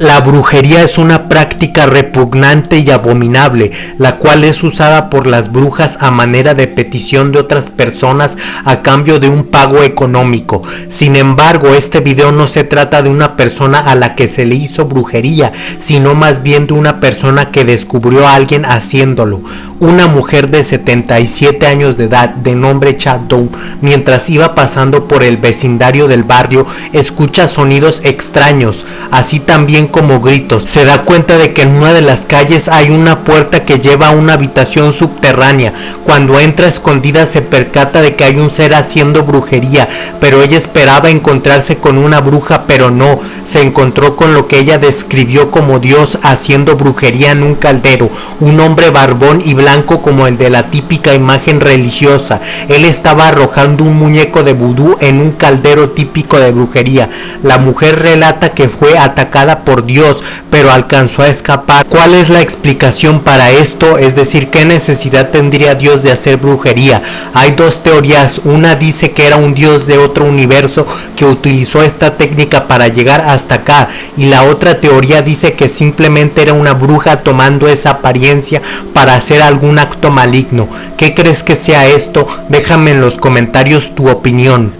La brujería es una práctica repugnante y abominable, la cual es usada por las brujas a manera de petición de otras personas a cambio de un pago económico. Sin embargo, este video no se trata de una persona a la que se le hizo brujería, sino más bien de una persona que descubrió a alguien haciéndolo. Una mujer de 77 años de edad, de nombre Doe, mientras iba pasando por el vecindario del barrio, escucha sonidos extraños, así también como gritos. Se da cuenta de que en una de las calles hay una puerta que lleva a una habitación subterránea. Cuando entra escondida se percata de que hay un ser haciendo brujería, pero ella esperaba encontrarse con una bruja, pero no. Se encontró con lo que ella describió como Dios haciendo brujería en un caldero, un hombre barbón y blanco como el de la típica imagen religiosa. Él estaba arrojando un muñeco de vudú en un caldero típico de brujería. La mujer relata que fue atacada Dios, pero alcanzó a escapar. ¿Cuál es la explicación para esto? Es decir, ¿qué necesidad tendría Dios de hacer brujería? Hay dos teorías. Una dice que era un Dios de otro universo que utilizó esta técnica para llegar hasta acá. Y la otra teoría dice que simplemente era una bruja tomando esa apariencia para hacer algún acto maligno. ¿Qué crees que sea esto? Déjame en los comentarios tu opinión.